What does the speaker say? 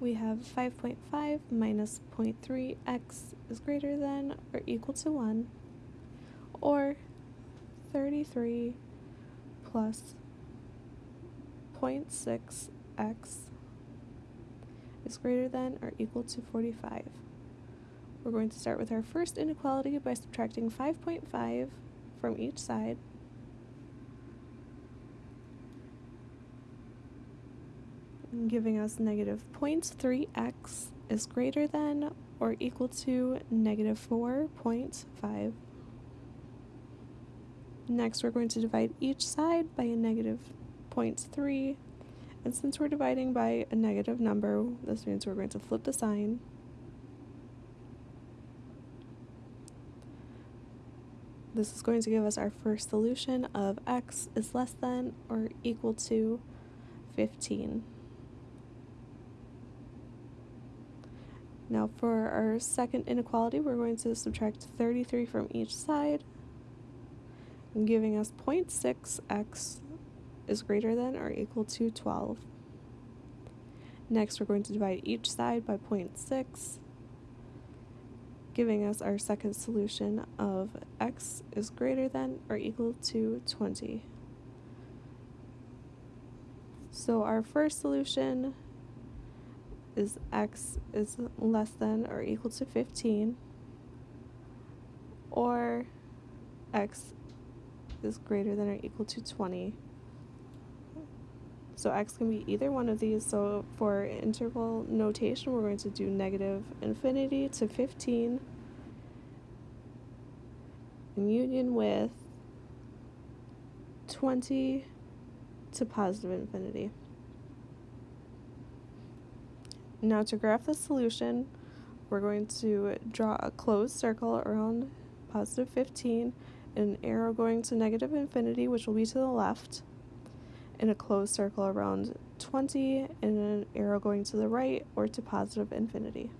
we have 5.5 minus 0.3x is greater than or equal to 1, or 33 plus 0.6x is greater than or equal to 45. We're going to start with our first inequality by subtracting 5.5 from each side. Giving us negative 0.3x is greater than or equal to negative 4.5. Next, we're going to divide each side by a negative 0.3. And since we're dividing by a negative number, this means we're going to flip the sign. This is going to give us our first solution of x is less than or equal to 15. Now for our second inequality, we're going to subtract 33 from each side, giving us 0.6x is greater than or equal to 12. Next, we're going to divide each side by 0.6, giving us our second solution of x is greater than or equal to 20. So our first solution is x is less than or equal to 15 or x is greater than or equal to 20. So x can be either one of these. So for interval notation, we're going to do negative infinity to 15 in union with 20 to positive infinity. Now to graph the solution, we're going to draw a closed circle around positive 15, an arrow going to negative infinity, which will be to the left, and a closed circle around 20, and an arrow going to the right or to positive infinity.